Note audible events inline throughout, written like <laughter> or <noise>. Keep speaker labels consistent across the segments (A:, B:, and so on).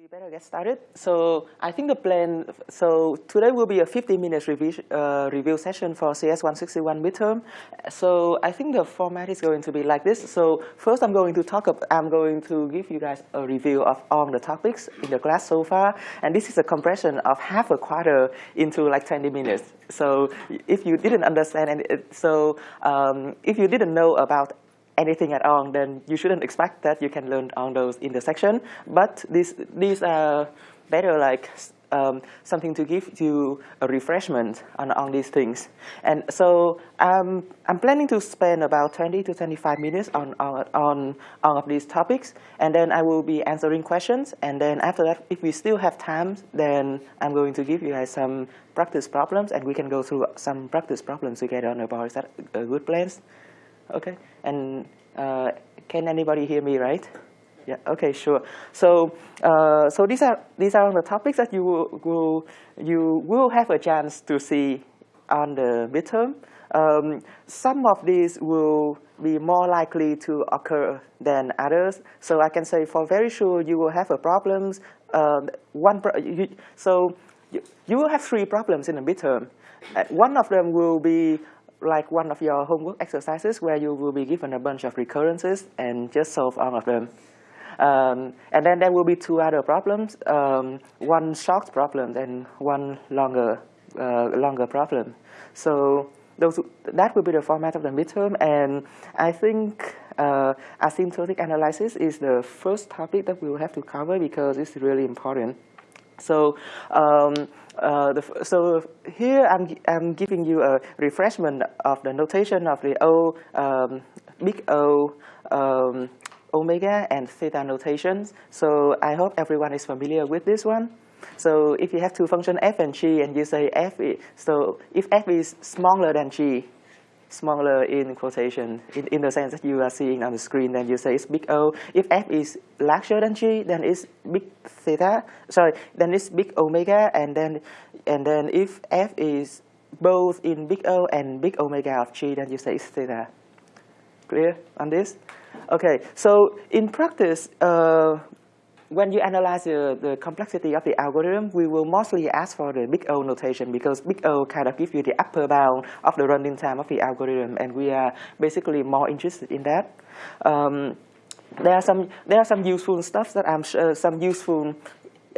A: We better get started. So I think the plan, so today will be a 50 minutes review, uh, review session for CS161 midterm. So I think the format is going to be like this. So first I'm going to talk, about, I'm going to give you guys a review of all the topics in the class so far. And this is a compression of half a quarter into like 20 minutes. So if you didn't understand, and so um, if you didn't know about anything at all, then you shouldn't expect that you can learn on those in the section. But these, these are better like um, something to give you a refreshment on, on these things. And so um, I'm planning to spend about 20 to 25 minutes on, on, on all of these topics. And then I will be answering questions. And then after that, if we still have time, then I'm going to give you guys some practice problems. And we can go through some practice problems together on the board. Is that a good plan? Okay, and uh, can anybody hear me, right? Yeah. Okay. Sure. So, uh, so these are these are the topics that you will, you will have a chance to see on the midterm. Um, some of these will be more likely to occur than others. So I can say for very sure you will have a problems. Um, one pro you, so you, you will have three problems in the midterm. Uh, one of them will be like one of your homework exercises where you will be given a bunch of recurrences and just solve all of them. Um, and then there will be two other problems, um, one short problem and one longer, uh, longer problem. So those, that will be the format of the midterm. And I think uh, asymptotic analysis is the first topic that we will have to cover because it's really important. So um, uh, the, so here I'm, I'm giving you a refreshment of the notation of the O, um, big O, um, omega and theta notations. So I hope everyone is familiar with this one. So if you have two functions f and g and you say f, so if f is smaller than g, smaller in quotation, in, in the sense that you are seeing on the screen, then you say it's big O. If F is larger than G, then it's big theta, sorry, then it's big omega, and then, and then if F is both in big O and big omega of G, then you say it's theta. Clear on this? Okay, so in practice, uh, when you analyze the, the, complexity of the algorithm, we will mostly ask for the big O notation because big O kind of gives you the upper bound of the running time of the algorithm, and we are basically more interested in that. Um, there are some there are some useful stuff that I'm uh, some useful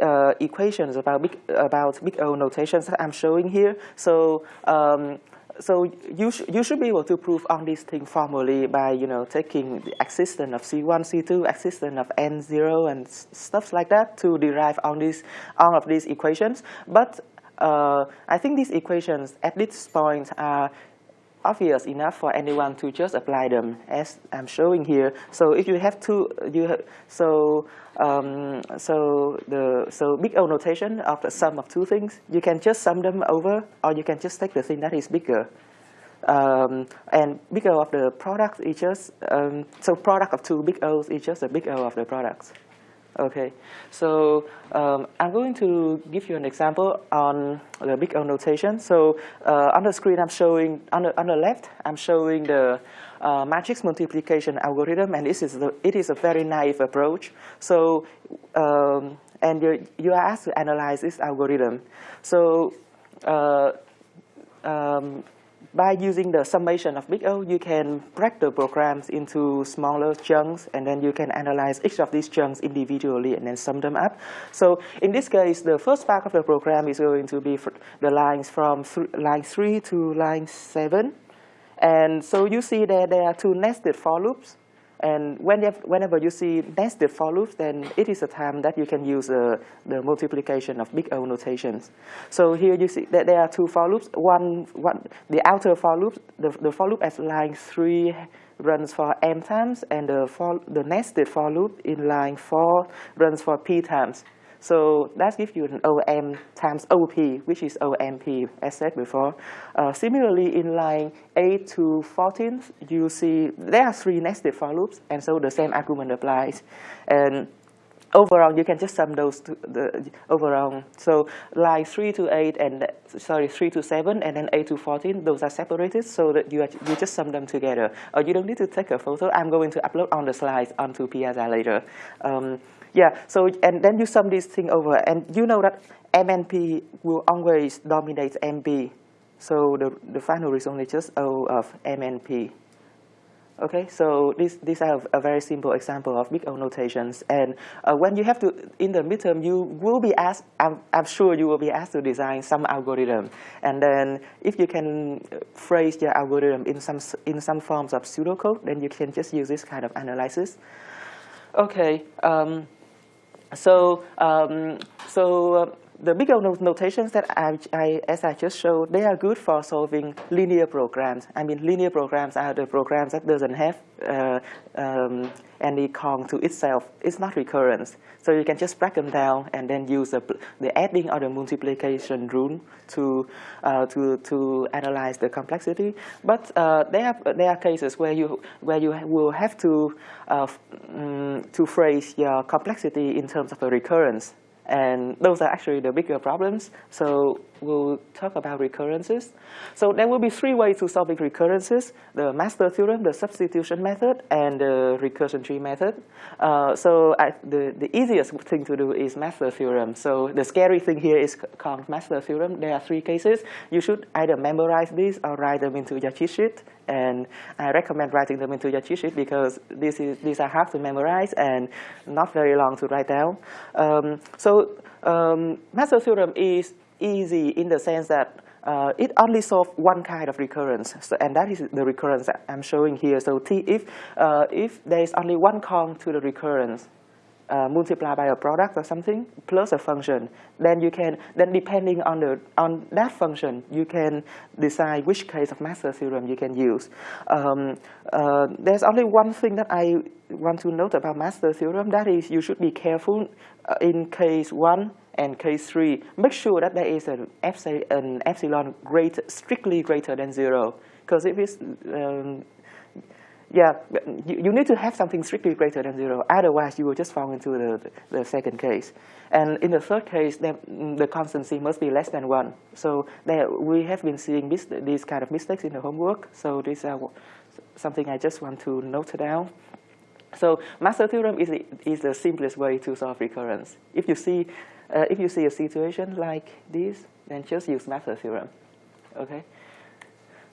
A: uh, equations about big about big O notations that I'm showing here. So um, so you, sh you should be able to prove on this thing formally by, you know, taking the existence of C1, C2, existence of N0 and stuff like that to derive on these, all of these equations. But uh, I think these equations at this point are obvious enough for anyone to just apply them as I'm showing here. So if you have two, you have, so um, so the so big O notation of the sum of two things, you can just sum them over, or you can just take the thing that is bigger. Um, and big O of the product is just um, so product of two big O's is just a big O of the products. Okay, so um, I'm going to give you an example on the big O notation. So uh, on the screen, I'm showing on the on the left, I'm showing the uh, matrix multiplication algorithm, and this is the, it is a very naive approach. So um, and you you are asked to analyze this algorithm. So uh, um, by using the summation of big O, you can break the programs into smaller chunks, and then you can analyze each of these chunks individually and then sum them up. So in this case, the first part of the program is going to be the lines from th line 3 to line 7. And so you see that there are two nested for loops. And whenever you see nested for loops, then it is a time that you can use uh, the multiplication of big O notations. So here you see that there are two for loops. One, one the outer for loop, the, the for loop at line 3 runs for m times, and the, for, the nested for loop in line 4 runs for p times. So that gives you an OM times OP, which is OMP, as said before. Uh, similarly, in line 8 to 14, you see there are three nested for loops, and so the same argument applies. And overall, you can just sum those to the overall. So line 3 to 8 and sorry 3 to 7 and then 8 to 14, those are separated so that you are, you just sum them together. Or you don't need to take a photo. I'm going to upload on the slides onto Piazza later. Um, Yeah, so and then you sum this thing over, and you know that MNP will always dominate MB. So the, the final result is just O of MNP. Okay, so this, these are a very simple example of big O notations. And uh, when you have to, in the midterm, you will be asked, I'm, I'm sure you will be asked to design some algorithm. And then if you can phrase your algorithm in some, in some forms of pseudocode, then you can just use this kind of analysis. Okay, um, so, um, so the big O notations that I, I, as I just showed, they are good for solving linear programs. I mean, linear programs are the programs that doesn't have uh, um, any Kong to itself. It's not recurrence. So you can just break them down and then use the, the adding or the multiplication rule to, uh, to, to analyze the complexity. But uh, there, are, there are cases where you, where you will have to, um, to phrase your complexity in terms of a recurrence. And those are actually the bigger problems. So we'll talk about recurrences. So there will be three ways to solve recurrences, the master theorem, the substitution method, and the recursion tree method. Uh, so I, the, the easiest thing to do is master theorem. So the scary thing here is called master theorem. There are three cases. You should either memorize these or write them into your cheat sheet. And I recommend writing them into your cheat sheet because this is, these are hard to memorize and not very long to write down. Um, so um, master theorem is easy in the sense that uh, it only solves one kind of recurrence, so, and that is the recurrence that I'm showing here. So t, if, uh, if there is only one Kong to the recurrence, uh, multiplied by a product or something plus a function, then you can then depending on the on that function, you can decide which case of master theorem you can use. Um, uh, there's only one thing that I want to note about master theorem. That is, you should be careful uh, in case one and case three. Make sure that there is an epsilon, an epsilon greater, strictly greater than zero. Because if it's um, yeah, you, you need to have something strictly greater than zero. Otherwise, you will just fall into the, the, second case. And in the third case, the, the constancy must be less than one. So there, we have been seeing this, these kind of mistakes in the homework. So this is something I just want to note down. So master theorem is the, is the simplest way to solve recurrence. If you see, uh, if you see a situation like this, then just use master theorem. Okay.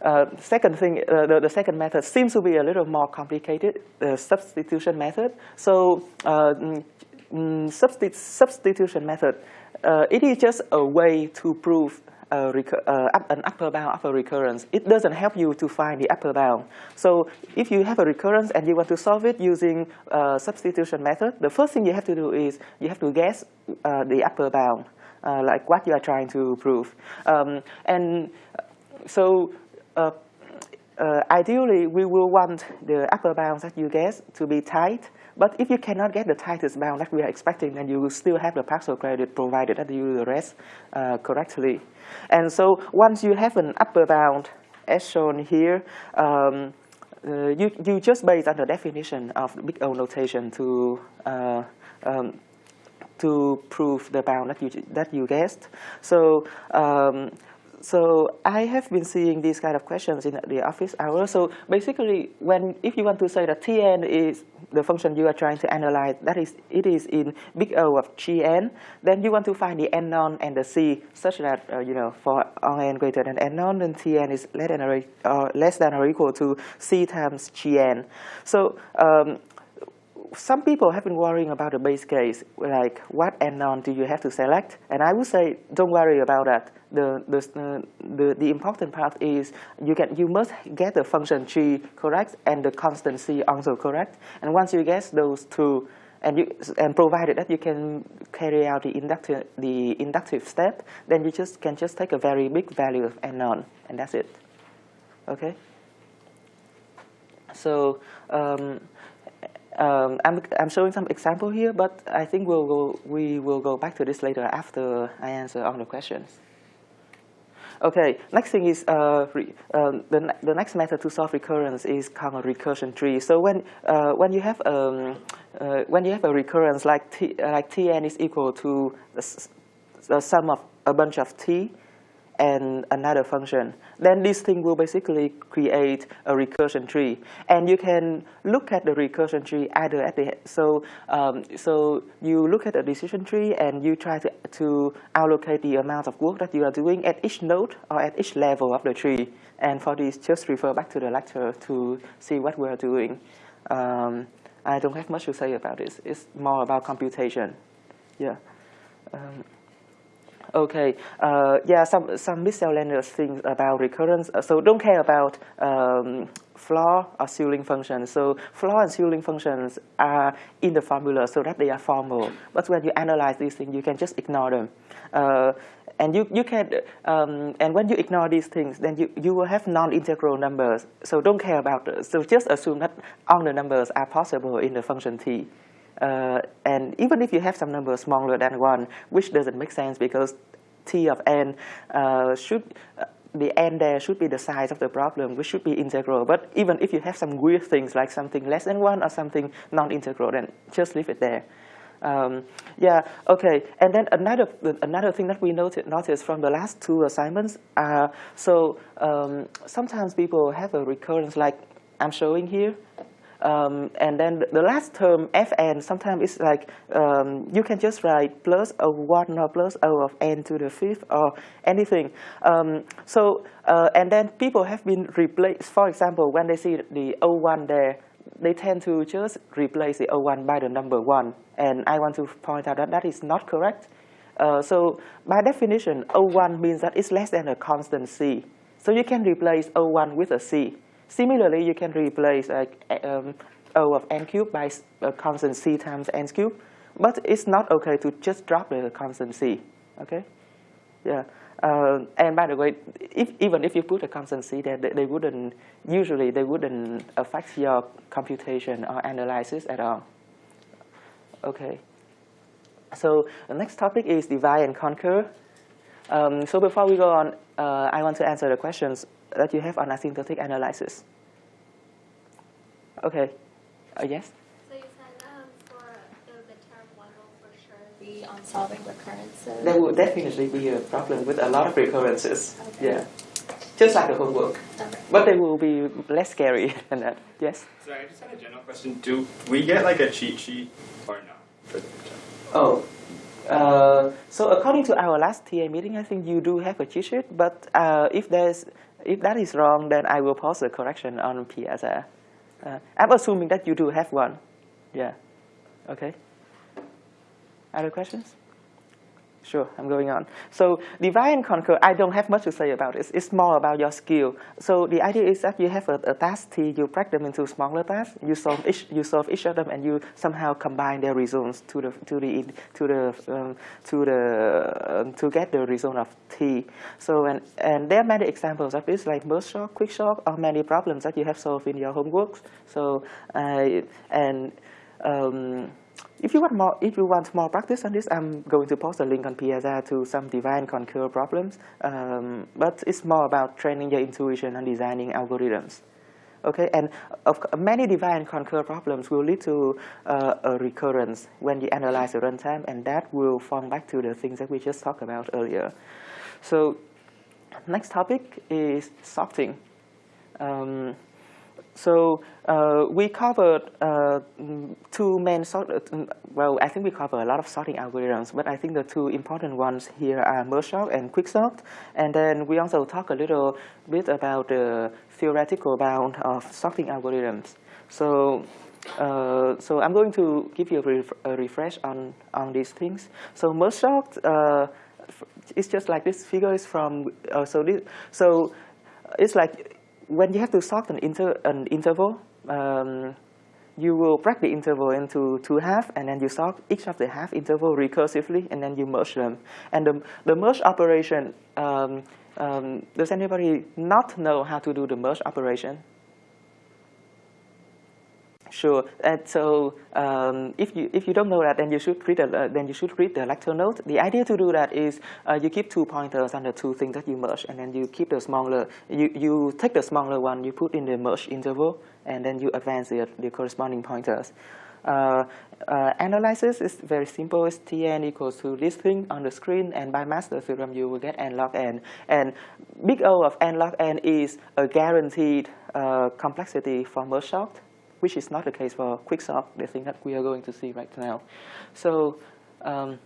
A: Uh, second thing, uh, the, the, second method seems to be a little more complicated, the substitution method. So uh, mm, mm substitution method, uh, it is just a way to prove uh, an upper bound of a recurrence. It doesn't help you to find the upper bound. So if you have a recurrence and you want to solve it using substitution method, the first thing you have to do is you have to guess the upper bound, like what you are trying to prove. Um, and so uh, uh, ideally, we will want the upper bound that you get to be tight. But if you cannot get the tightest bound that we are expecting, then you will still have the partial credit provided that you do the rest uh, correctly. And so once you have an upper bound, as shown here, um, uh, you, you just base on the definition of big O notation to uh, um, to prove the bound that you that you guessed. So um, so I have been seeing these kind of questions in the office hours. So basically, when if you want to say that Tn is the function you are trying to analyze, that is, it is in big O of Gn, then you want to find the n non and the c such that, uh, you know, for all n greater than n non, then Tn is less than or, uh, less than or equal to c times Gn. So um, some people have been worrying about the base case, like what n non do you have to select? And I would say, don't worry about that. The, the, uh, the, the important part is you, can, you must get the function g correct and the constant c also correct. And once you get those two, and, you, and provided that you can carry out the inductive, the inductive step, then you just can just take a very big value of n on, and that's it. Okay? So, um, um, I'm, I'm showing some example here, but I think we'll go, we will go back to this later after I answer all the questions. Okay, next thing is uh, um, the, the next method to solve recurrence is called a recursion tree. So when, uh, when, you have, um, uh, when you have a recurrence like, t, like Tn is equal to the, the sum of a bunch of t, and another function. Then this thing will basically create a recursion tree. And you can look at the recursion tree either at the, so, um, so you look at the decision tree and you try to, to allocate the amount of work that you are doing at each node or at each level of the tree. And for this, just refer back to the lecture to see what we are doing. Um, I don't have much to say about this. It's more about computation. Yeah. Um, Okay, uh, yeah, some some miscellaneous things about recurrence. Uh, so don't care about um, floor or ceiling functions. So floor and ceiling functions are in the formula so that they are formal. But when you analyze these things, you can just ignore them. Uh, and you, you can, um, and when you ignore these things, then you, you will have non-integral numbers. So don't care about this. So just assume that all the numbers are possible in the function t. Uh, and even if you have some number smaller than 1, which doesn't make sense because t of n uh, should, uh, the n there should be the size of the problem, which should be integral. But even if you have some weird things like something less than 1 or something non-integral, then just leave it there. Um, yeah, okay. And then another another thing that we noted, noticed from the last two assignments, so um, sometimes people have a recurrence like I'm showing here. Um, and then the last term fn sometimes it's like um, you can just write plus o1 or plus o of n to the fifth or anything. Um, so uh, and then people have been replaced. For example, when they see the o1 there, they tend to just replace the o1 by the number one. And I want to point out that that is not correct. Uh, so by definition, o1 means that it's less than a constant c. So you can replace o1 with a c. Similarly, you can replace uh, um, O of n cubed by a constant c times n cubed, but it's not okay to just drop the constant c, okay? Yeah, uh, and by the way, if, even if you put a constant c there, they, they wouldn't, usually they wouldn't affect your computation or analysis at all. Okay, so the next topic is divide and conquer. Um, so before we go on, uh, I want to answer the questions that you have on asymptotic analysis. Okay, uh, yes?
B: So you said um, for the midterm one will for sure be on solving recurrences.
A: There will definitely be a problem with a lot of recurrences.
B: Okay.
A: Yeah, just like the homework.
B: Okay.
A: But they will be less scary <laughs> than that. Yes?
C: Sorry, I just had a general question. Do we get like a cheat sheet or not for the midterm?
A: Oh, uh, so according to our last TA meeting, I think you do have a cheat sheet, but uh, if there's if that is wrong, then I will post a correction on Piazza. Uh, I'm assuming that you do have one. Yeah. Okay. Other questions? Sure, I'm going on. So divide and conquer, I don't have much to say about it. It's more about your skill. So the idea is that you have a, a task T, you break them into smaller tasks, you solve each, you solve each of them, and you somehow combine their results to the to the to the um, to the um, to get the result of T. So and and there are many examples of this, like merge sort, quick sort, or many problems that you have solved in your homework. So uh, and um, if you want more, if you want more practice on this, I'm going to post a link on Piazza to some divide and conquer problems. Um, but it's more about training your intuition and designing algorithms. Okay, and of, many divide and conquer problems will lead to uh, a recurrence when you analyze the runtime, and that will form back to the things that we just talked about earlier. So, next topic is sorting. Um, so uh, we covered uh, two main sort. Well, I think we cover a lot of sorting algorithms, but I think the two important ones here are merge sort and quicksort. And then we also talk a little bit about the theoretical bound of sorting algorithms. So. Uh, so I'm going to give you a, ref a, refresh on, on these things. So merge sort, uh, it's just like this figure is from, uh, so, this, so it's like when you have to sort an, inter, an interval, um, you will break the interval into two halves, and then you sort each of the half interval recursively, and then you merge them. And the, the merge operation, um, um, does anybody not know how to do the merge operation? Sure. And so um, if you if you don't know that, then you should read uh, then you should read the lecture note. The idea to do that is uh, you keep two pointers on the two things that you merge, and then you keep the smaller. You you take the smaller one, you put in the merge interval, and then you advance the, the corresponding pointers. uh, uh, analysis is very simple. It's Tn equals to this thing on the screen, and by master theorem, you will get n log n. And big O of n log n is a guaranteed uh, complexity for merge sort, which is not the case for quicksort, the thing that we are going to see right now. So, um,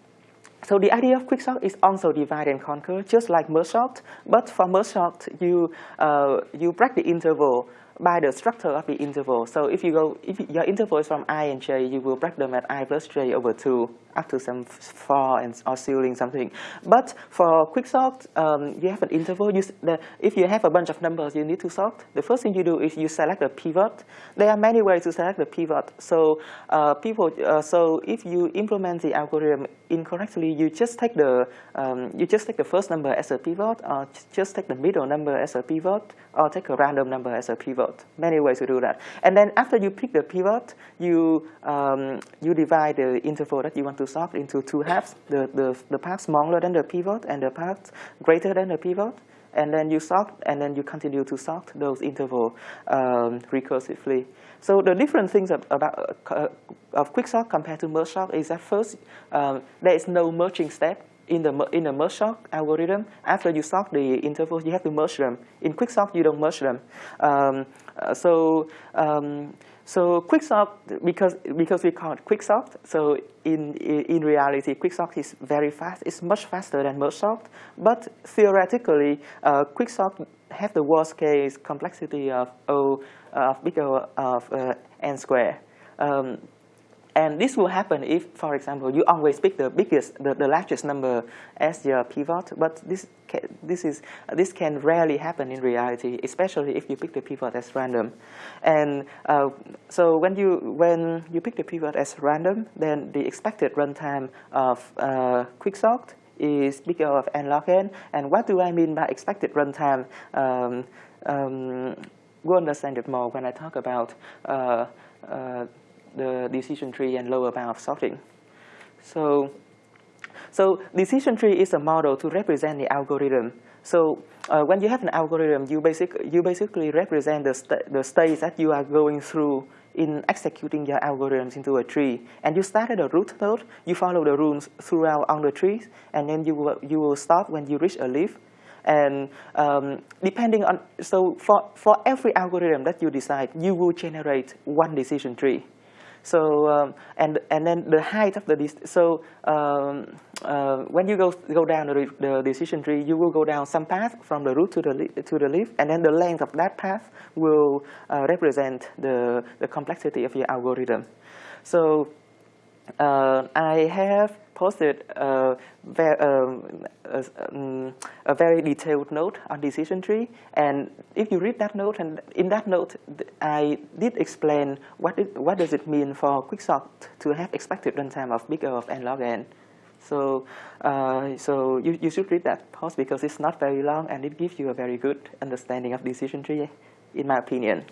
A: so the idea of quicksort is also divide and conquer, just like merge sort. But for merge sort, you uh, you break the interval by the structure of the interval. So if you go, if your interval is from i and j, you will break them at i plus j over 2 up to some for and or ceiling something. But for quicksort, um, you have an interval. You, the, if you have a bunch of numbers you need to sort, the first thing you do is you select a pivot. There are many ways to select the pivot. So uh, people, uh, so if you implement the algorithm incorrectly, you just take the um, you just take the first number as a pivot, or just take the middle number as a pivot, or take a random number as a pivot. Many ways to do that. And then after you pick the pivot, you um, you divide the interval that you want to solve into two halves, the, the, the part smaller than the pivot and the part greater than the pivot. And then you sort, and then you continue to sort those intervals um, recursively. So the different things about uh, of quicksort compared to merge sort is that first, um, there is no merging step in the in the merge sort algorithm. After you sort the intervals, you have to merge them. In quicksort, you don't merge them. Um, uh, so um, so quicksort, because, because we call it quicksort, so in, in reality, quicksort is very fast. It's much faster than merge sort. But theoretically, uh, quicksort have the worst case complexity of O of big O of uh, n square. Um, and this will happen if, for example, you always pick the biggest, the, the largest number as your pivot. But this can, this is this can rarely happen in reality, especially if you pick the pivot as random. And uh, so when you when you pick the pivot as random, then the expected runtime of uh, quicksort is bigger of n log n. And what do I mean by expected runtime? Um, um, we'll understand it more when I talk about. Uh, uh the decision tree and lower bound of sorting. So, so decision tree is a model to represent the algorithm. So uh, when you have an algorithm, you, basic, you basically represent the, st the states that you are going through in executing your algorithms into a tree. And you start at a root node, you follow the rules throughout on the trees, and then you will, you will stop when you reach a leaf. And um, depending on, so for, for every algorithm that you decide, you will generate one decision tree. So um, and and then the height of the so um, uh, when you go go down the, the, decision tree, you will go down some path from the root to the to the leaf, and then the length of that path will uh, represent the the complexity of your algorithm. So uh, I have posted a, um, a, um, a, very detailed note on decision tree. And if you read that note, and in that note, I did explain what, it, what does it mean for quicksort to have expected runtime of big O of n log n. So, uh, so you, you should read that post because it's not very long and it gives you a very good understanding of decision tree, in my opinion.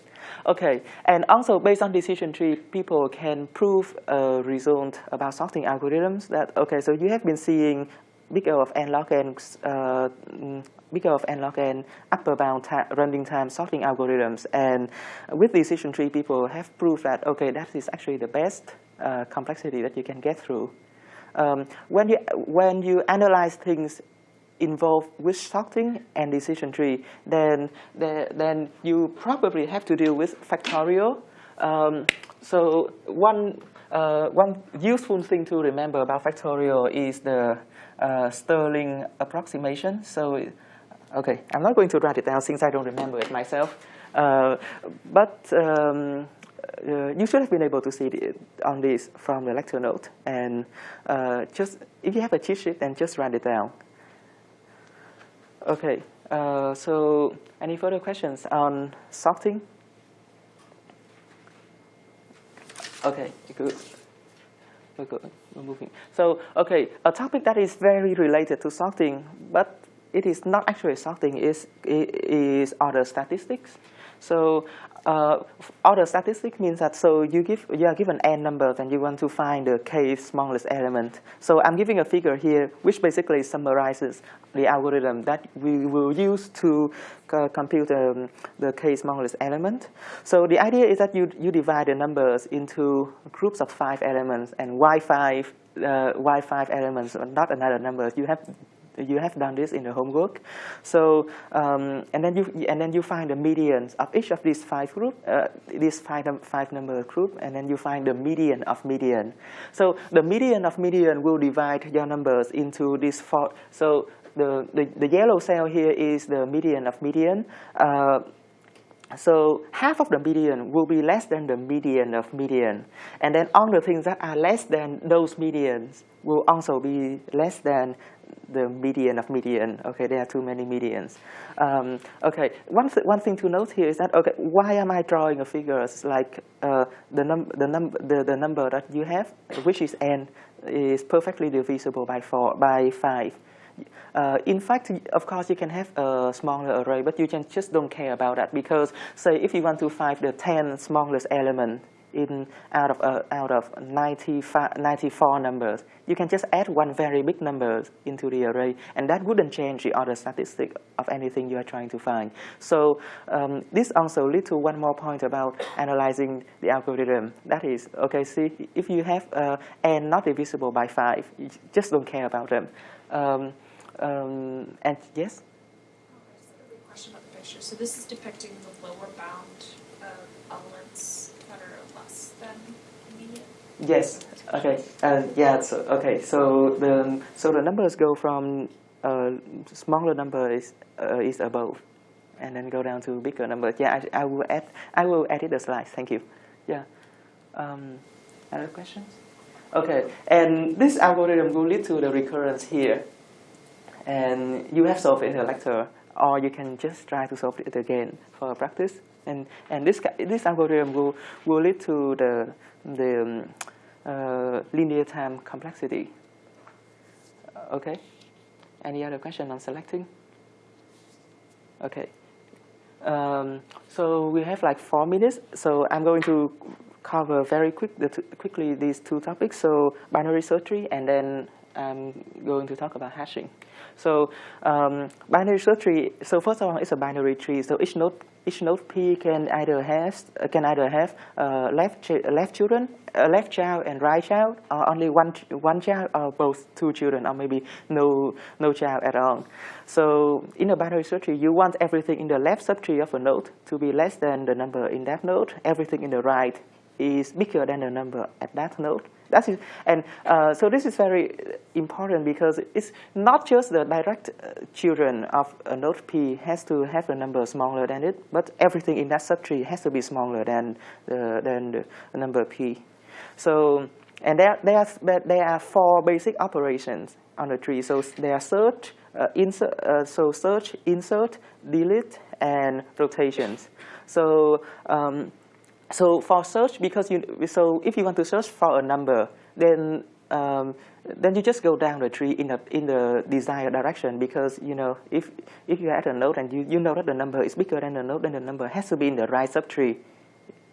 A: Okay, and also based on decision tree, people can prove a result about sorting algorithms that, okay, so you have been seeing big O of n log n, uh, big O of n log n upper bound running time sorting algorithms. And with decision tree, people have proved that, okay, that is actually the best uh, complexity that you can get through. Um, when, you, when you analyze things involved with sorting and decision tree, then, then you probably have to deal with factorial. Um, so one, uh, one useful thing to remember about factorial is the uh, Stirling approximation. So, okay, I'm not going to write it down since I don't remember it myself. Uh, but um, uh, you should have been able to see it on this from the lecture note. And uh, just if you have a cheat sheet, then just write it down. Okay, uh, so any further questions on sorting? Okay, good. We're good. We're moving. So, okay, a topic that is very related to sorting, but it is not actually sorting, is, is order statistics. So uh, order statistic means that so you give you are given n numbers and you want to find the k smallest element. So I'm giving a figure here which basically summarizes the algorithm that we will use to uh, compute um, the k smallest element. So the idea is that you, you divide the numbers into groups of five elements and y5 uh, y5 elements, not another number. You have you have done this in the homework. So um, and then you and then you find the medians of each of these five group, uh, these five five number group, and then you find the median of median. So the median of median will divide your numbers into these four. So the the, the yellow cell here is the median of median. Uh, so half of the median will be less than the median of median. And then all the things that are less than those medians will also be less than the median of median. Okay, there are too many medians. Um, okay, one, th one thing to note here is that, okay, why am I drawing a figure like uh, the, num the, num the, the number that you have, which is n, is perfectly divisible by, four, by 5. Uh, in fact, of course, you can have a smaller array, but you can just don't care about that because, say, if you want to find the 10 smallest element in out of uh, out of 95, 94 numbers, you can just add one very big number into the array, and that wouldn't change the order statistic of anything you are trying to find. So um, this also leads to one more point about analyzing the algorithm. That is, okay, see, if you have uh, n not divisible by 5, you just don't care about them. Um, um, and yes?
D: So this is depicting the lower bound of elements that are less than median?
A: Yes. Okay. Uh, yeah. So okay. So the so the numbers go from uh, smaller number is uh, is above, and then go down to bigger numbers. Yeah. I, I will add I will edit the slides. Thank you. Yeah. Um, other questions? Okay. And this algorithm will lead to the recurrence here, and you have solved it in the lecture, or you can just try to solve it again for practice. And and this this algorithm will will lead to the the um, uh, linear time complexity. Okay. Any other question on selecting? Okay. Um, so we have like four minutes. So I'm going to cover very quick the quickly these two topics. So binary search tree, and then I'm going to talk about hashing. So um, binary search tree. So first of all, it's a binary tree. So each node each node P can either have can either have uh, left left children, uh, left child and right child, or only one one child, or both two children, or maybe no no child at all. So in a binary search tree, you want everything in the left subtree of a node to be less than the number in that node. Everything in the right is bigger than the number at that node. That's it. And uh, so this is very important because it's not just the direct uh, children of a node P has to have a number smaller than it, but everything in that subtree has to be smaller than the, than the number P. So, and there, there, are, there are four basic operations on the tree. So there are search, uh, insert, uh, so search, insert, delete, and rotations. So um, so for search, because you so if you want to search for a number, then um, then you just go down the tree in the in the desired direction because you know if if you add a node and you, you know that the number is bigger than the node, then the number has to be in the right subtree,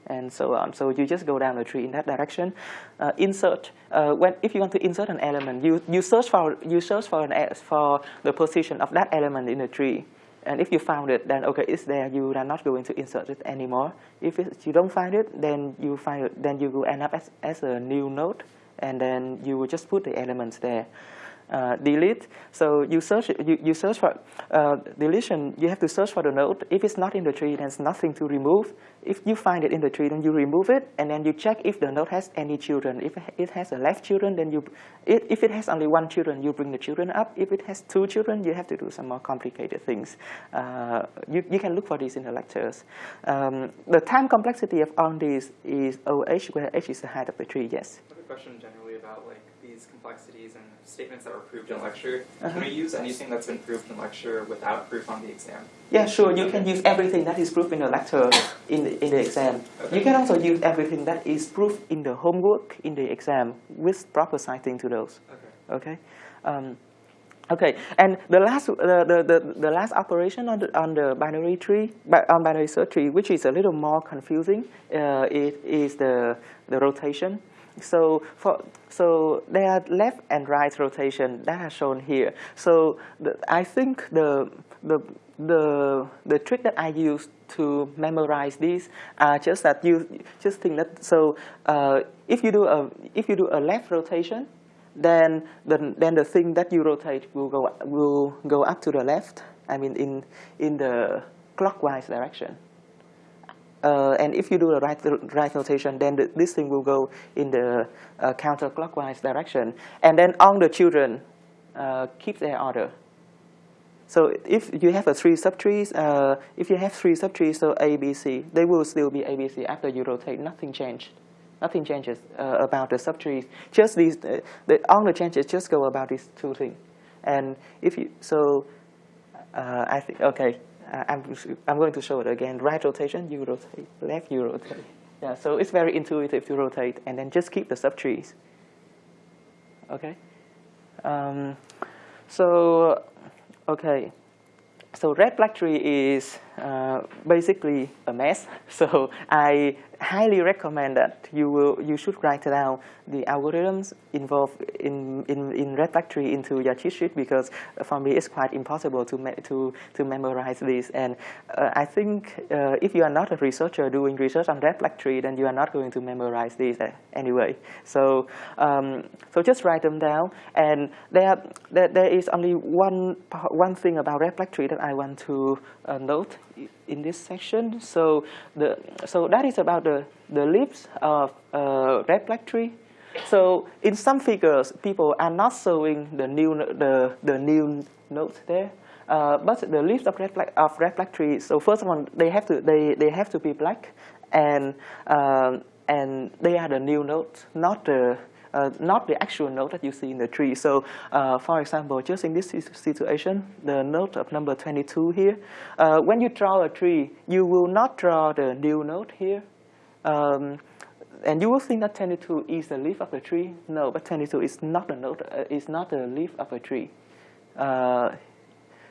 A: and so on. So you just go down the tree in that direction. Uh, insert uh, when if you want to insert an element, you you search for you search for an for the position of that element in the tree. And if you found it, then okay, it's there. You are not going to insert it anymore. If it, you don't find it, then you find it, then you will end up as, as a new node, and then you will just put the elements there. Uh, delete. So you search you, you search for uh, deletion. You have to search for the node. If it's not in the tree, there's nothing to remove. If you find it in the tree, then you remove it, and then you check if the node has any children. If it has a left children, then you if it has only one children, you bring the children up. If it has two children, you have to do some more complicated things. Uh, you you can look for these in the lectures. Um, the time complexity of all these is OH, where H is the height of the tree. Yes.
C: I have a question generally about like these complexities and statements that were proved in lecture. Uh -huh. Can we
A: Uh-huh.
C: use anything that's been proved in lecture without proof on the exam?
A: Yeah, sure. You can use everything that is proved in the lecture in the, in the exam.
C: Okay.
A: You can also use everything that is proved in the homework in the exam with proper citing to those.
C: Okay.
A: Okay. Um, Okay, and the last the, the, the, the last operation on the, on the binary tree, on binary search tree, which is a little more confusing, uh, it is the the rotation. So for so there are left and right rotation that are shown here. So the, I think the the the the trick that I use to memorize these are just that you just think that so uh, if you do a if you do a left rotation then the, then the thing that you rotate will go will go up to the left. I mean, in in the clockwise direction. Uh, and if you do the right right rotation, then the, this thing will go in the uh, counterclockwise direction. And then all the children uh, keep their order. So if you have a three subtrees, uh, if you have three subtrees, so A, B, C, they will still be A, B, C after you rotate. Nothing changed. Nothing changes uh, about the subtrees. Just these, uh, the, all the changes just go about these two things. And if you, so uh, I think, okay, uh, I'm, I'm going to show it again. Right rotation, you rotate. Left, you rotate. Yeah, so it's very intuitive to rotate and then just keep the subtrees. Okay? Um, so, okay. So red black tree is uh, basically a mess. <laughs> So I highly recommend that you will you should write down the algorithms involved in, in, in red tree into your cheat sheet because for me it's quite impossible to to to memorize this. And uh, I think uh, if you are not a researcher doing research on red tree, then you are not going to memorize these uh, anyway. So um, so just write them down. And there there, there is only one one thing about red tree that I want to uh, note in this section. So the so that is about the the leaves of uh, red black tree. So in some figures, people are not showing the new the the new notes there. Uh, but the leaves of red black of red black tree. So first of all, they have to they they have to be black, and um, and they are the new notes, not the uh, not the actual node that you see in the tree. So uh, for example, just in this situation, the node of number 22 here, uh, when you draw a tree, you will not draw the new node here. Um, and you will think that 22 is the leaf of the tree. No, but 22 is not the note, uh, not the leaf of a tree. Uh,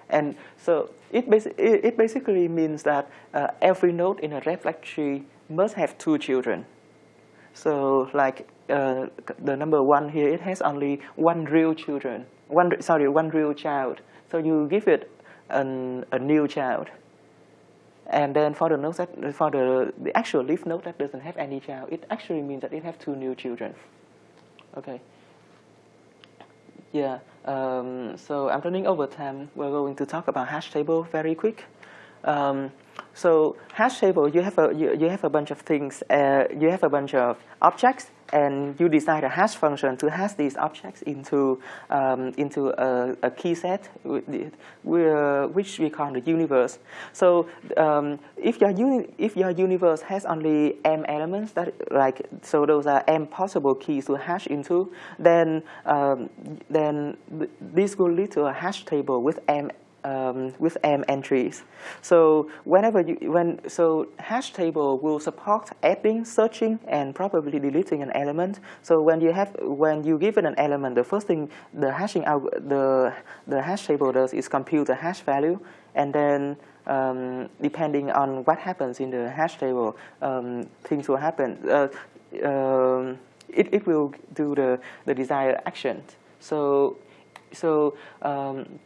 A: and so it, basi it, basically means that uh, every node in a black tree must have two children. So like uh, the number one here, it has only one real children, one sorry, one real child. So you give it an, a new child. And then for the that for the, the actual leaf node that doesn't have any child, it actually means that it has two new children. Okay. Yeah. Um, so I'm running over time. We're going to talk about hash table very quick. Um, so hash table, you have a you, you have a bunch of things. Uh, you have a bunch of objects, and you decide a hash function to hash these objects into um, into a, a, key set, which we call the universe. So um, if your uni if your universe has only m elements, that like so those are m possible keys to hash into, then um, then this will lead to a hash table with m um, with m entries. So whenever you when so hash table will support adding, searching, and probably deleting an element. So when you have when you give it an element, the first thing the hashing out the the hash table does is compute the hash value, and then um, depending on what happens in the hash table, um, things will happen. Uh, um, it, it will do the, the desired action. So, so um,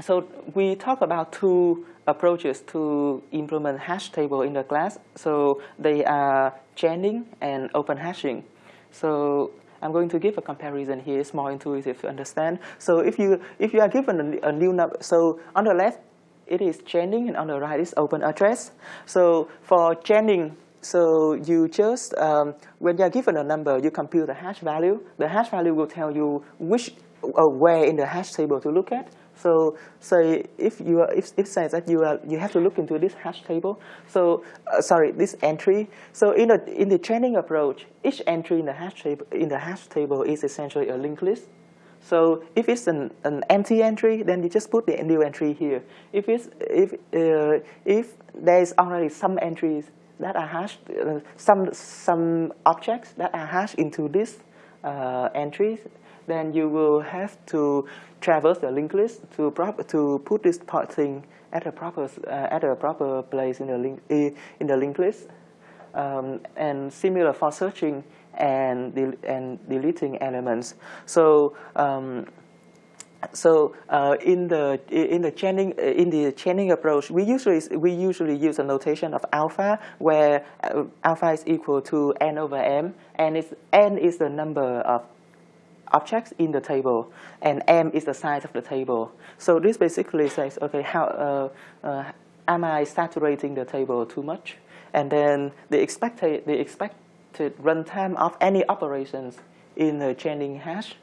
A: so we talk about two approaches to implement hash table in the class. So they are chaining and open hashing. So I'm going to give a comparison here. It's more intuitive to understand. So if you if you are given a, a new number, so on the left it is chaining and on the right is open address. So for chaining, so you just um, when you are given a number, you compute the hash value. The hash value will tell you which uh, where in the hash table to look at. So say if you are, if it says that you are you have to look into this hash table. So uh, sorry, this entry. So in the in the chaining approach, each entry in the hash table in the hash table is essentially a linked list. So if it's an, an empty entry, then you just put the new entry here. If it's if uh, if there is already some entries that are hashed, uh, some some objects that are hashed into this uh, entries, then you will have to traverse the linked list to prop to put this part thing at a proper uh, at a proper place in the link in the linked list. Um, and similar for searching and del and deleting elements. So um, so uh, in the in the chaining in the chaining approach, we usually we usually use a notation of alpha, where uh, alpha is equal to n over m, and it's n is the number of objects in the table, and m is the size of the table. So this basically says, okay, how uh, uh am I saturating the table too much? And then the expected the expected runtime of any operations in the chaining hash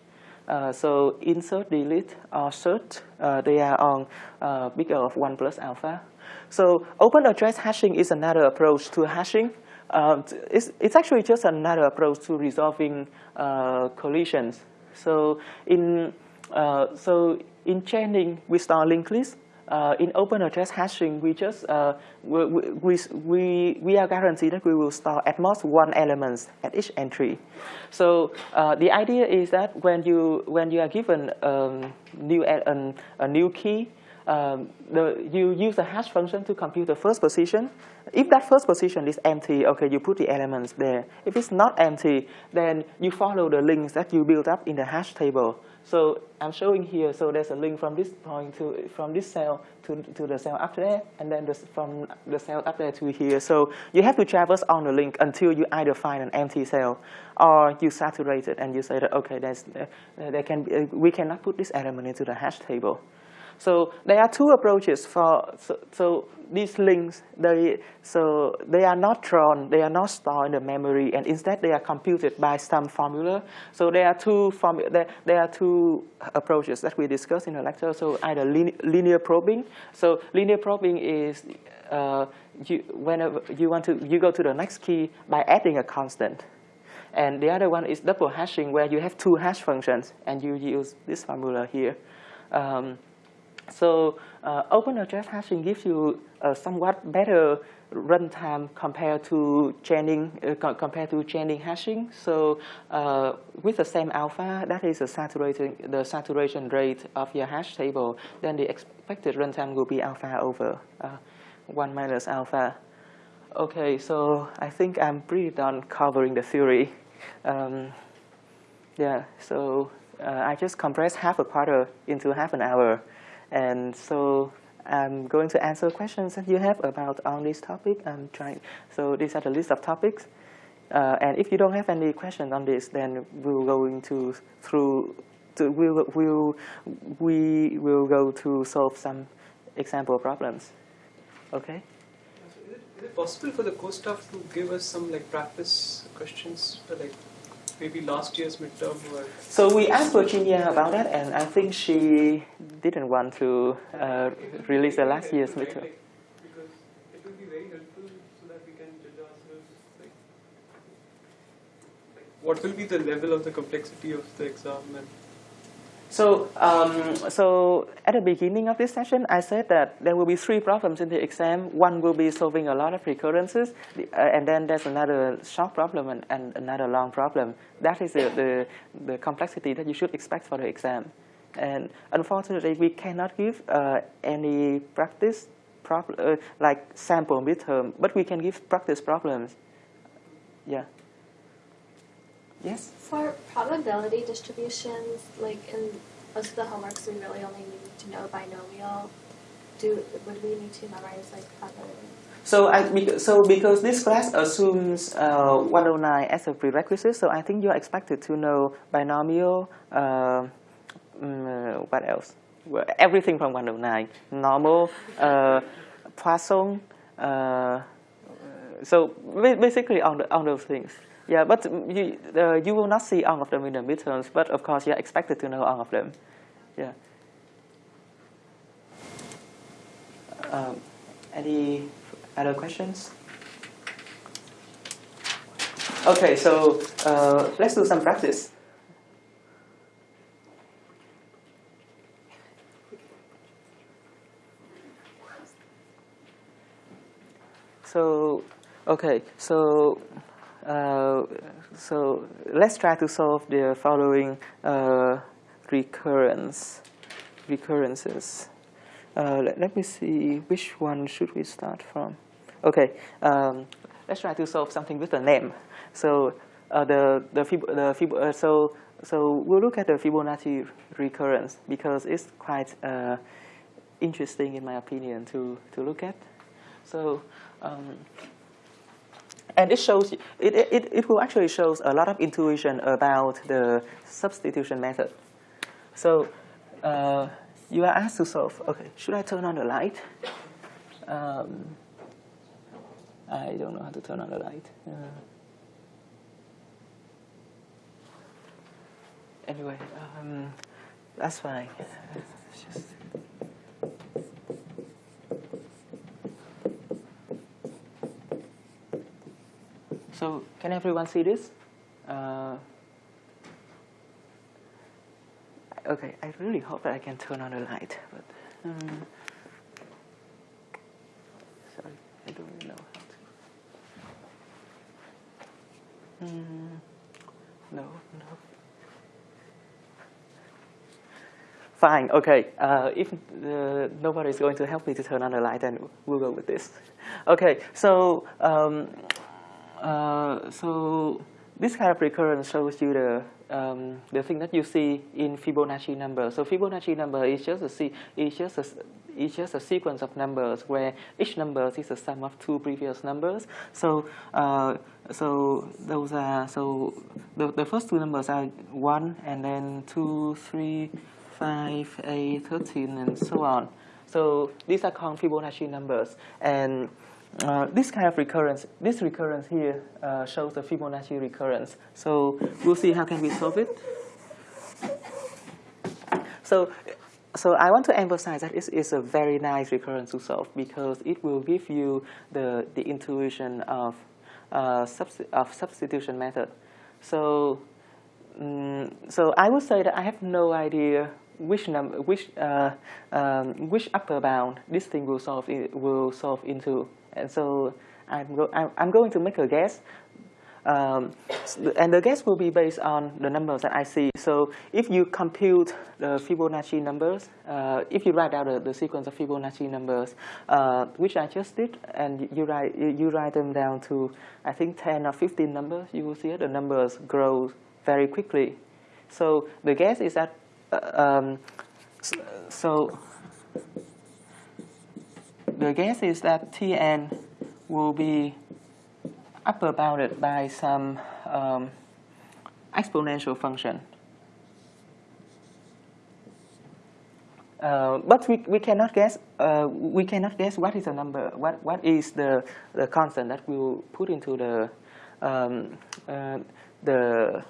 A: uh, so insert, delete, or search, uh, they are on uh, bigger of 1 plus alpha. So open address hashing is another approach to hashing. Um, it's, it's actually just another approach to resolving uh, collisions. So in, uh, so in chaining, we start linked list uh, in open address hashing, we just uh, we, we, we, we are guaranteed that we will store at most one element at each entry. So uh, the idea is that when you when you are given um, new a, a new key, um, the, you use the hash function to compute the first position. If that first position is empty, okay, you put the elements there. If it's not empty, then you follow the links that you build up in the hash table. So I'm showing here, so there's a link from this point to, from this cell to, to the cell up there, and then this, from the cell up there to here. So you have to traverse on the link until you either find an empty cell, or you saturate it and you say that, okay, there's, there can be, we cannot put this element into the hash table. So there are two approaches for, so, so, these links, they, so they are not drawn, they are not stored in the memory, and instead they are computed by some formula. So there are two, form, there, there are two approaches that we discussed in the lecture. So either linear probing. So linear probing is uh, you, whenever you want to, you go to the next key by adding a constant. And the other one is double hashing, where you have two hash functions, and you use this formula here. Um, so uh, open address hashing gives you a somewhat better runtime compared to chaining uh, compared to chaining hashing. So uh, with the same alpha, that is the saturation the saturation rate of your hash table. Then the expected runtime will be alpha over uh, one minus alpha. Okay, so I think I'm pretty done covering the theory. Um, yeah, so uh, I just compressed half a quarter into half an hour. And so I'm going to answer questions that you have about on this topic. I'm trying. So these are the list of topics. Uh, and if you don't have any questions on this, then we'll go into through. To, we'll, we'll, we will go to solve some example problems. Okay.
E: Is it, is it possible for the co-staff to give us some like practice questions, for, like maybe last year's midterm or
A: so we asked Virginia about that and I think she didn't want to uh, release the last year's midterm.
E: Because it will be very helpful so that we can judge ourselves like, like what will be the level of the complexity of the exam and
A: so, um, so at the beginning of this session, I said that there will be three problems in the exam. One will be solving a lot of recurrences, uh, and then there's another short problem and, and another long problem. That is the, the, the, complexity that you should expect for the exam. And unfortunately, we cannot give uh, any practice problem uh, like sample midterm, but we can give practice problems. Yeah. Yes?
B: For probability distributions, like in most of the homeworks, we really only need to know binomial. Do Would we need to memorize like probability?
A: So, I, so because this class assumes uh, 109 as a prerequisite, so I think you're expected to know binomial, uh, um, what else? Well, everything from 109, normal, uh, Poisson, uh, so basically on, the, on those things. Yeah, but you, uh, you will not see all of them in the midterms, but of course you're expected to know all of them. Yeah. Um, any other questions? Okay, so uh, let's do some practice. So, okay, so so let's try to solve the following uh, recurrence recurrences. Uh, let, let me see which one should we start from. Okay, um, let's try to solve something with a name. So uh, the the, Fib the Fib uh, so so we'll look at the Fibonacci recurrence because it's quite uh, interesting in my opinion to to look at. So. Um, and it shows, it, it, it will actually shows a lot of intuition about the substitution method. So uh, you are asked to solve, okay, should I turn on the light? Um, I don't know how to turn on the light. Uh, anyway, um, that's fine. It's just- So can everyone see this? Uh, okay, I really hope that I can turn on the light, but um, sorry, I don't really know how to. Mm, no, no. Fine, okay. Uh, if uh, nobody is going to help me to turn on the light, then we'll go with this. Okay, so um, uh, so this kind of recurrence shows you the um, the thing that you see in Fibonacci number. So Fibonacci number is just a is just a, is just a sequence of numbers where each number is the sum of two previous numbers. So uh, so those are so the, the first two numbers are one and then two, three, five, eight, thirteen, and so on. So these are called Fibonacci numbers and uh, this kind of recurrence, this recurrence here uh, shows the Fibonacci recurrence. So we'll see how can we solve it. So, so I want to emphasize that it is a very nice recurrence to solve because it will give you the, the intuition of, uh, of substitution method. So, mm so I would say that I have no idea which number, which uh, um, which upper bound this thing will solve will solve into, and so I'm go I'm, going to make a guess, um, and the guess will be based on the numbers that I see. So if you compute the Fibonacci numbers, uh, if you write out the, the sequence of Fibonacci numbers, uh, which I just did, and you write you write them down to I think 10 or 15 numbers, you will see that the numbers grow very quickly. So the guess is that uh, um, so the guess is that Tn will be upper bounded by some um, exponential function. Uh, but we, we cannot guess uh, we cannot guess what is the number what what is the the constant that we will put into the um, uh, the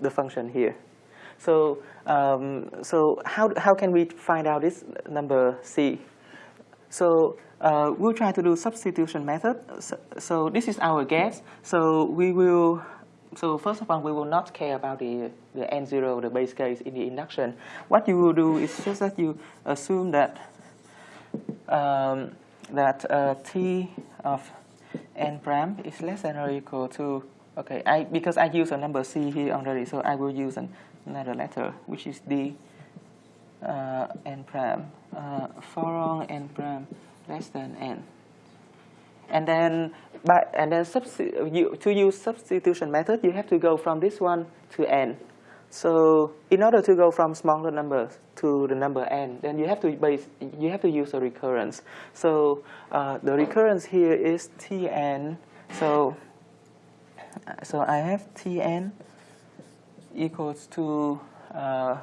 A: the function here. So um, so how how can we find out this number c? So uh, we'll try to do substitution method. So, so this is our guess. So we will. So first of all, we will not care about the the n0, the base case in the induction. What you will do is just that you assume that um, that uh, t of n prime is less than or equal to okay. I because I use a number c here already, so I will use an, another letter which is d uh, n prime uh, for n prime less than n. And then, by, and then to use substitution method, you have to go from this one to n. So in order to go from smaller numbers to the number n, then you have to base, you have to use a recurrence. So uh, the recurrence here is tn. So so I have tn equals to uh,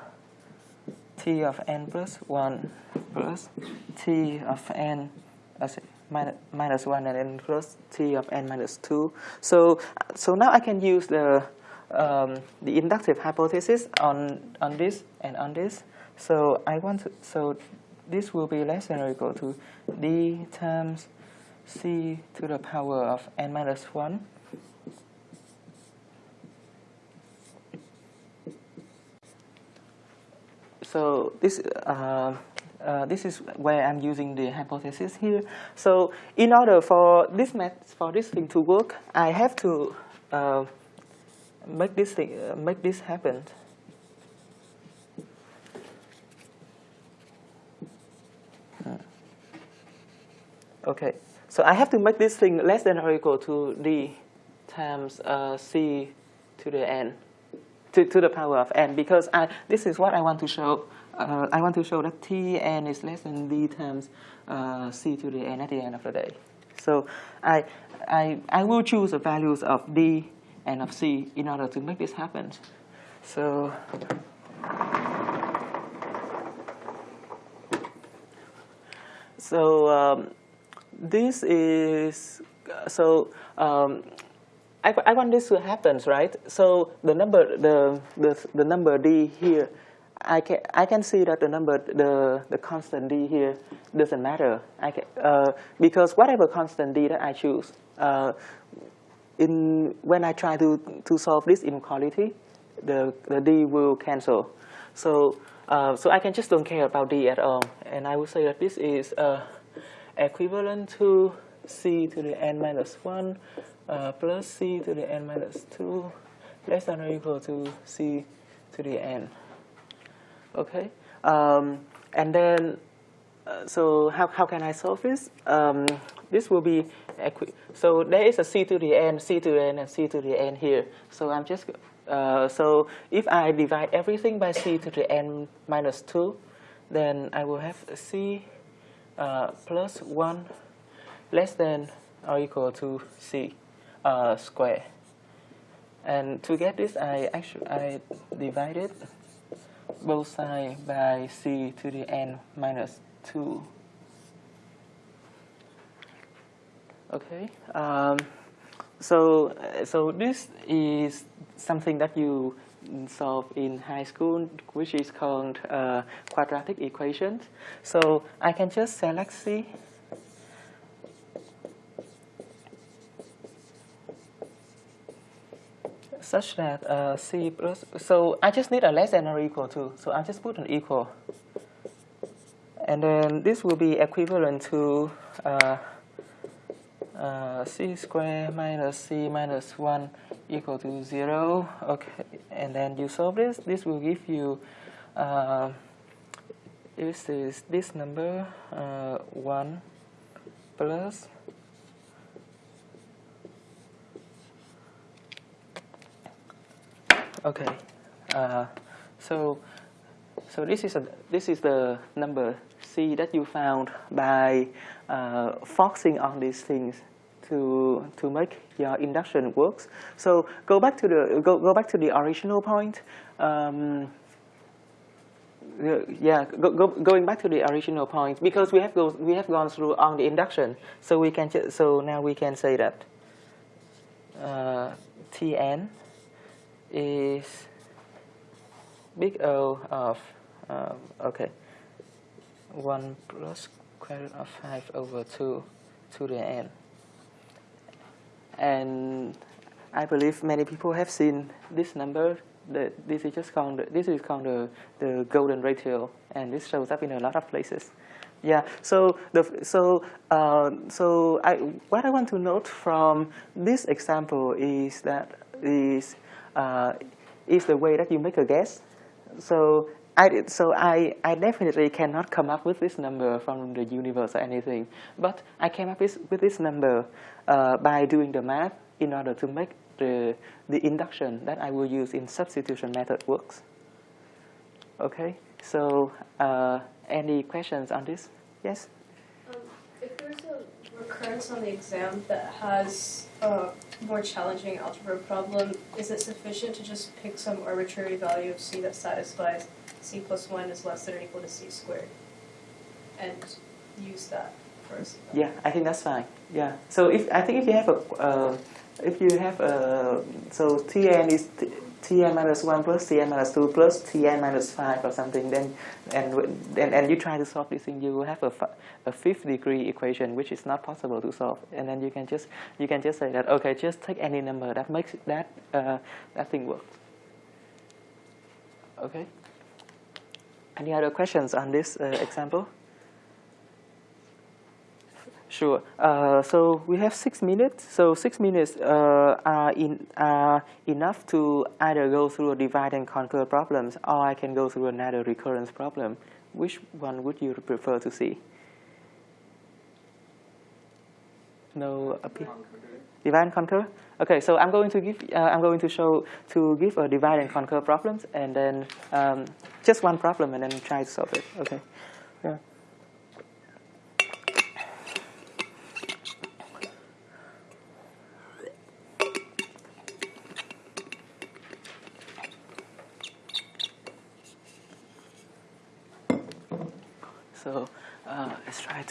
A: t of n plus 1 plus t of n as minus, minus 1 and n plus t of n minus 2. So, so now I can use the, um, the inductive hypothesis on, on this and on this. So I want to, so this will be less than or equal to d times c to the power of n minus 1 so this uh, uh, this is where I'm using the hypothesis here. So in order for this math, for this thing to work, I have to uh, make this thing uh, make this happen. Uh, Okay, so I have to make this thing less than or equal to d times uh, c to the n, to, to the power of n, because I, this is what I want to show. Uh, I want to show that t n is less than d times uh, c to the n at the end of the day. So I, I, I will choose the values of d and of c in order to make this happen. So so um, this is so um, I, I want this to happen, right? So the number the the, the number d here, I can I can see that the number the the constant d here doesn't matter. I can, uh, because whatever constant d that I choose, uh, in when I try to to solve this inequality, the the d will cancel. So uh, so I can just don't care about d at all, and I will say that this is uh, equivalent to c to the n minus 1 uh, plus c to the n minus 2 less than or equal to c to the n. Okay, um, and then uh, so how, how can I solve this? Um, this will be so there is a c to the n, c to the n, and c to the n here. So I'm just uh, so if I divide everything by c to the n minus 2, then I will have c uh, plus 1 less than or equal to c uh, square. And to get this, I actually I divided both sides by c to the n minus 2. Okay. Um, so so this is something that you solve in high school, which is called uh, quadratic equations. So I can just select C. such that uh, C plus, so I just need a less than or equal to, so I just put an equal. And then this will be equivalent to uh, uh, c squared minus c minus 1 equal to 0. Okay, and then you solve this. This will give you, uh, this is this number, uh, 1 plus Okay, uh, so so this is a this is the number c that you found by uh, on these things to to make your induction works. So go back to the go go back to the original point. Um, yeah, go, go, going back to the original point because we have go, we have gone through on the induction. So we can so now we can say that uh, Tn is big O of um, okay 1 plus square root of 5 over 2 to the n. And I believe many people have seen this number. That this is just called this is called the, the golden ratio, and this shows up in a lot of places. Yeah. So the so uh, so I what I want to note from this example is that is uh, is the way that you make a guess. So I, so I, I definitely cannot come up with this number from the universe or anything, but I came up with, with this number uh, by doing the math in order to make the, the induction that I will use in substitution method works. Okay, so uh, any questions on this? Yes?
F: Um, if there's a recurrence on the exam that has a more challenging algebra problem, is it sufficient to just pick some arbitrary value of c that satisfies c plus 1 is less than or equal to c squared and use that c?
A: Yeah, I think that's fine. Yeah. So if I think if you have a uh, if you have a so Tn is Tn minus one plus Tn minus two plus Tn minus five or something, then and and, and you try to solve this thing, you will have a, a fifth degree equation which is not possible to solve, and then you can just you can just say that okay, just take any number that makes that uh, that thing work. Okay. Any other questions on this uh, example? Sure. Uh, so we have six minutes. So six minutes uh, are, in, are enough to either go through a divide and conquer problems, or I can go through another recurrence problem. Which one would you prefer to see? No appeal. Divide and conquer. Okay, so I'm going to give uh, I'm going to show to give a divide and conquer problems, and then um, just one problem, and then try to solve it. Okay.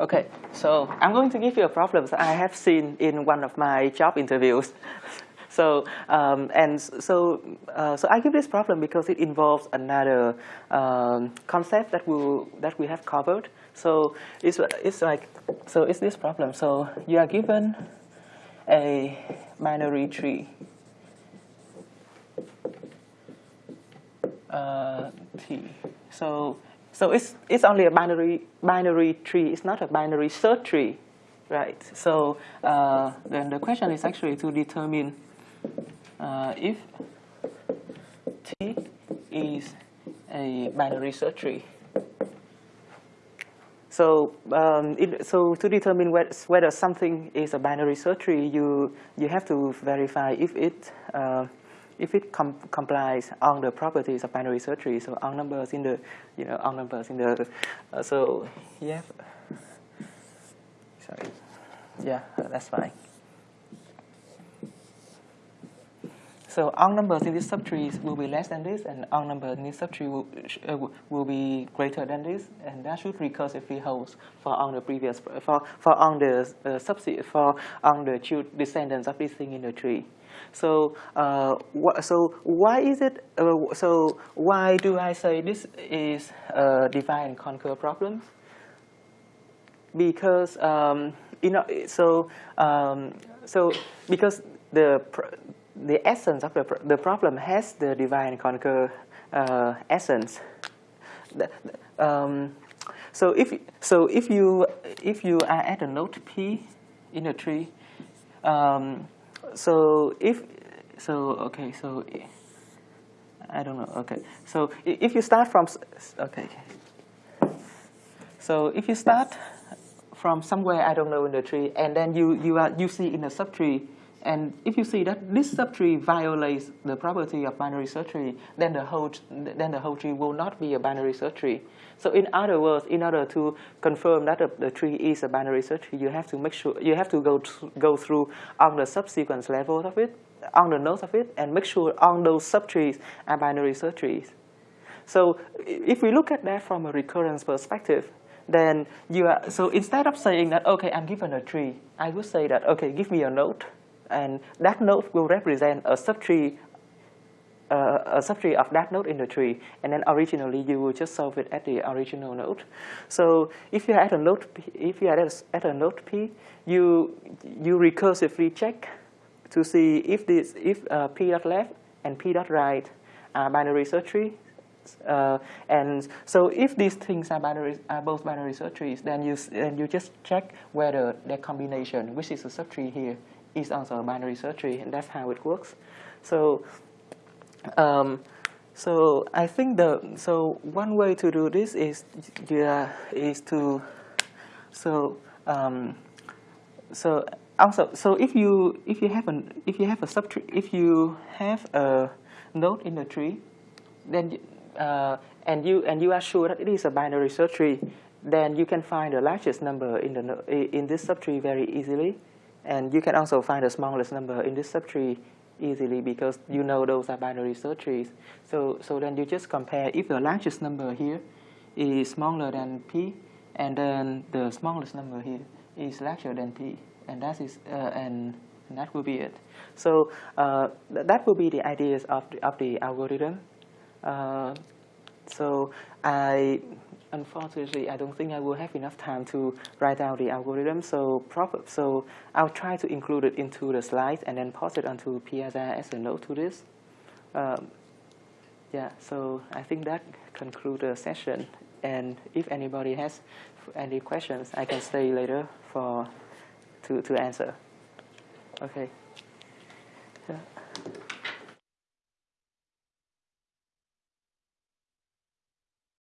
A: Okay, so I'm going to give you a problem that I have seen in one of my job interviews. <laughs> so um, and so uh, so I give this problem because it involves another um, concept that we that we have covered. So it's it's like so it's this problem. So you are given a binary tree. Uh, T. So so it's, it's only a binary, binary tree. It's not a binary search tree, right? So uh, then the question is actually to determine uh, if T is a binary search tree. So, um, it, so to determine whether something is a binary search tree, you you have to verify if it uh, if it com complies on the properties of binary search tree, so on numbers in the, you know, on numbers in the, uh, so yeah, sorry, yeah, that's fine. So on numbers in this subtree will be less than this, and on numbers in this subtree will, uh, will be greater than this, and that should recursively hold for on the previous for for on the uh, subset for on the descendants of this thing in the tree. So, uh, so why is it? Uh, so why do I say this is a divide and conquer problem? Because um, you know, so um, so because the the essence of the the problem has the divide and conquer uh, essence. Um, so if so if you if you are at a node p in a tree, um, so if, so okay, so I don't know, okay. So if you start from, okay. So if you start from somewhere, I don't know, in the tree, and then you, you, are, you see in a subtree, and if you see that this subtree violates the property of binary search tree, then the whole, then the whole tree will not be a binary search tree. So in other words, in order to confirm that the tree is a binary search tree, you have to make sure you have to go go through on the subsequence levels of it, on the nodes of it, and make sure on those subtrees are binary search trees. So if we look at that from a recurrence perspective, then you are so instead of saying that okay, I'm given a tree, I would say that okay, give me a node, and that node will represent a subtree uh, a subtree of that node in the tree, and then originally you will just solve it at the original node. So if you are at a node, P, if you are at a, at a node P, you you recursively check to see if this if uh, P dot left and P dot right are binary search trees. Uh, and so if these things are binary are both binary search trees, then you then you just check whether their combination, which is a subtree here, is also a binary search tree, and that's how it works. So um, so I think the so one way to do this is yeah, is to so um, so also so if you if you have an if you have a subtree if you have a node in the tree then uh, and you and you are sure that it is a binary search tree then you can find the largest number in the in this subtree very easily and you can also find the smallest number in this subtree easily because you know those are binary search trees. So, so then you just compare if the largest number here is smaller than p, and then the smallest number here is larger than p, and that is uh, and, that will be it. So uh, th- that will be the ideas of the, of the algorithm. Uh, so I, unfortunately, I don't think I will have enough time to write down the algorithm. So prob- so I'll try to include it into the slides and then post it onto Piazza as a note to this. Um, yeah, so I think that concludes the session. And if anybody has any questions, I can stay later for to, to answer. Okay.